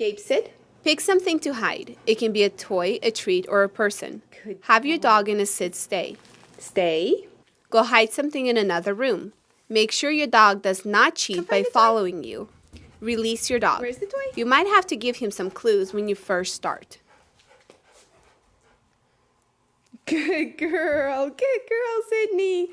Gabe, said. Pick something to hide. It can be a toy, a treat, or a person. Good Have your dog in a sit stay. Stay. Go hide something in another room. Make sure your dog does not cheat by following toy. following you. Release your dog. Where's the toy? You might have to give him some clues when you first start. Good girl. Good girl, Sydney.